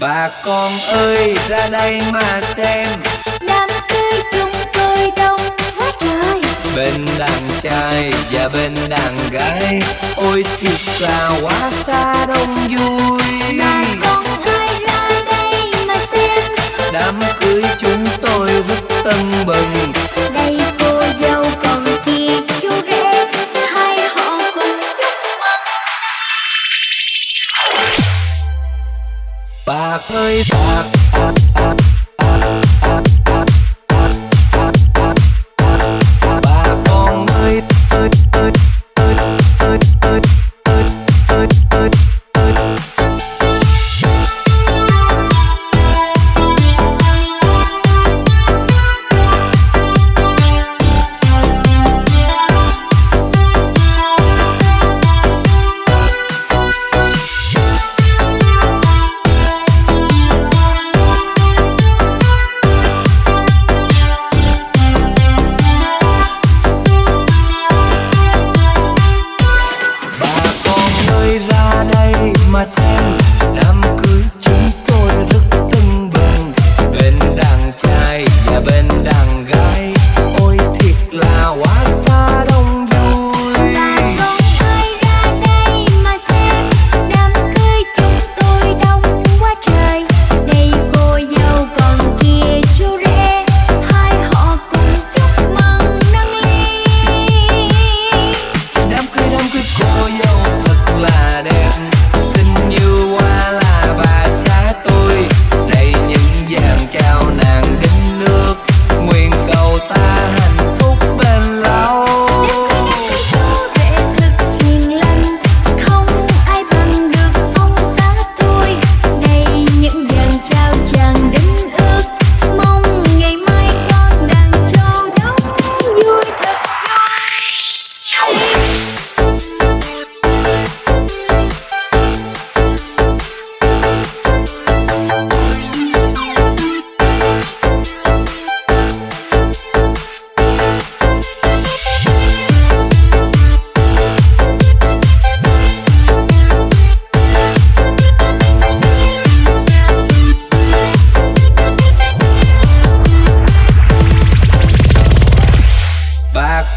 Bà con ơi ra đây mà xem. Đám cưới chúng tôi đông quá trời. Bên đàn trai và bên đàn gái Ôi thiệt là quá xa đông vui. Bà con ơi ra đây mà xem. Đám cưới chúng tôi rất tưng bừng. Đây cô dâu còn kia chú rể Hai họ cùng chúc mừng Bạc ơi bạc my skin.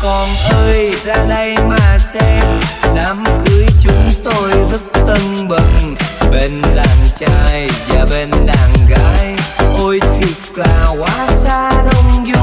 con ơi ra đây mà xem. Đám cưới chúng tôi rất tân bừng, bên đàn trai và bên đàn gái. Ôi thiệt là quá xa đông vui